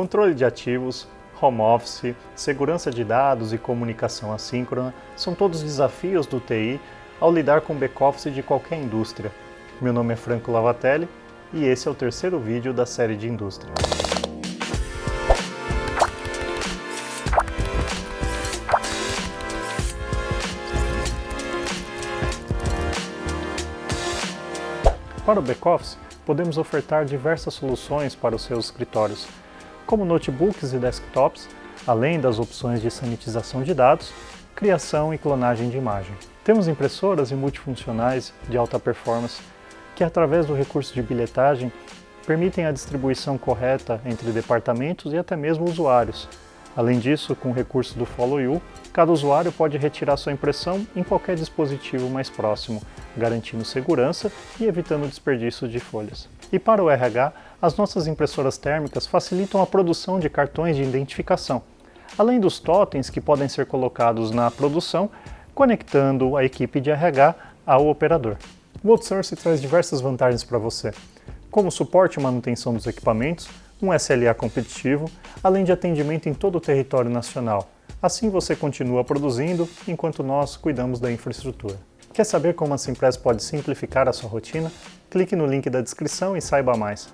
Controle de ativos, home office, segurança de dados e comunicação assíncrona são todos desafios do TI ao lidar com back-office de qualquer indústria. Meu nome é Franco Lavatelli e esse é o terceiro vídeo da série de indústria. Para o back-office, podemos ofertar diversas soluções para os seus escritórios, como notebooks e desktops, além das opções de sanitização de dados, criação e clonagem de imagem. Temos impressoras e multifuncionais de alta performance que, através do recurso de bilhetagem, permitem a distribuição correta entre departamentos e até mesmo usuários. Além disso, com o recurso do Follow You, cada usuário pode retirar sua impressão em qualquer dispositivo mais próximo, garantindo segurança e evitando desperdício de folhas. E para o RH, as nossas impressoras térmicas facilitam a produção de cartões de identificação, além dos totens que podem ser colocados na produção, conectando a equipe de RH ao operador. O outsourcing traz diversas vantagens para você, como suporte e manutenção dos equipamentos, um SLA competitivo, além de atendimento em todo o território nacional. Assim você continua produzindo, enquanto nós cuidamos da infraestrutura. Quer saber como a Simpress pode simplificar a sua rotina? Clique no link da descrição e saiba mais.